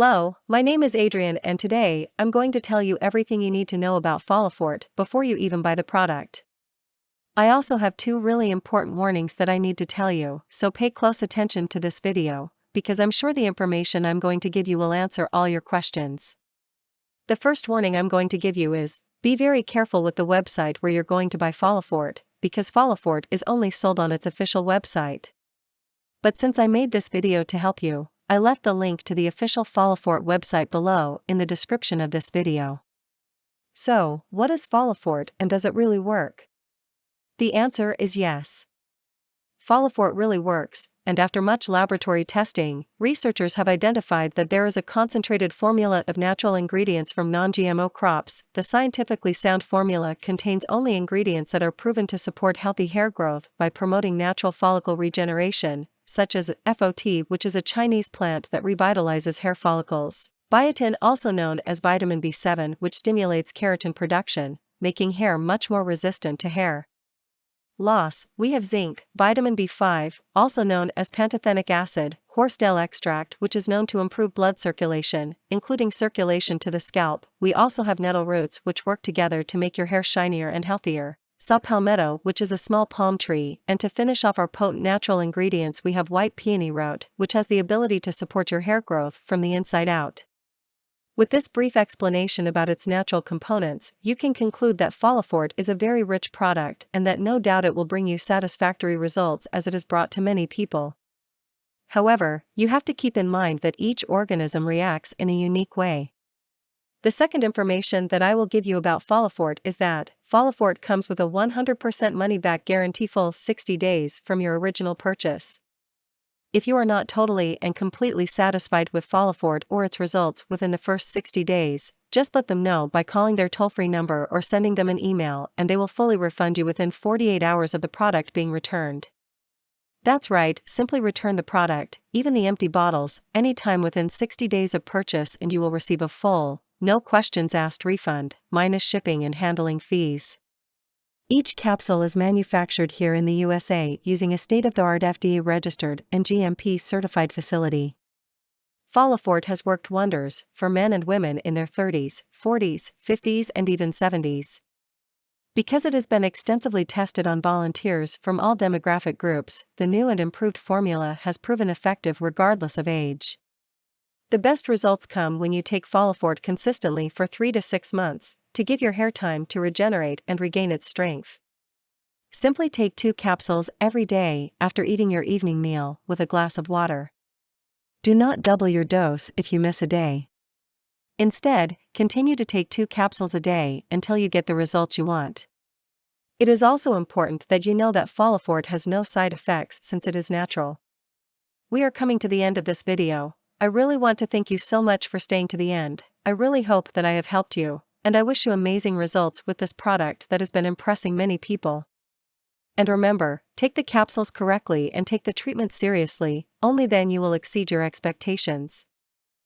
Hello, my name is Adrian and today I'm going to tell you everything you need to know about Folifort before you even buy the product. I also have two really important warnings that I need to tell you, so pay close attention to this video, because I'm sure the information I'm going to give you will answer all your questions. The first warning I'm going to give you is, be very careful with the website where you're going to buy Folifort, because Folifort is only sold on its official website. But since I made this video to help you, I left the link to the official Folifort website below in the description of this video. So, what is Folifort and does it really work? The answer is yes. Folifort really works, and after much laboratory testing, researchers have identified that there is a concentrated formula of natural ingredients from non GMO crops. The scientifically sound formula contains only ingredients that are proven to support healthy hair growth by promoting natural follicle regeneration, such as Fo-Ti, which is a Chinese plant that revitalizes hair follicles. Biotin, also known as vitamin B7, which stimulates keratin production, making hair much more resistant to hair loss, we have zinc, vitamin B5, also known as pantothenic acid, horsetail extract which is known to improve blood circulation, including circulation to the scalp. We also have nettle roots which work together to make your hair shinier and healthier. Saw palmetto which is a small palm tree, and to finish off our potent natural ingredients we have white peony root, which has the ability to support your hair growth from the inside out. With this brief explanation about its natural components, you can conclude that Folifort is a very rich product and that no doubt it will bring you satisfactory results as it is brought to many people. However, you have to keep in mind that each organism reacts in a unique way. The second information that I will give you about Folifort is that Folifort comes with a 100% money back guarantee full 60 days from your original purchase. If you are not totally and completely satisfied with Folifort or its results within the first 60 days, just let them know by calling their toll-free number or sending them an email and they will fully refund you within 48 hours of the product being returned. That's right, simply return the product, even the empty bottles, anytime within 60 days of purchase and you will receive a full, no questions asked refund, minus shipping and handling fees. Each capsule is manufactured here in the USA using a state-of-the-art FDA-registered and GMP-certified facility. Folifort has worked wonders for men and women in their 30s, 40s, 50s and even 70s. Because it has been extensively tested on volunteers from all demographic groups, the new and improved formula has proven effective regardless of age. The best results come when you take Folifort consistently for 3 to 6 months, to give your hair time to regenerate and regain its strength. Simply take two capsules every day after eating your evening meal with a glass of water. Do not double your dose if you miss a day. Instead, continue to take two capsules a day until you get the results you want. It is also important that you know that Folifort has no side effects since it is natural. We are coming to the end of this video. I really want to thank you so much for staying to the end. I really hope that I have helped you and I wish you amazing results with this product that has been impressing many people. And remember, take the capsules correctly and take the treatment seriously, only then you will exceed your expectations.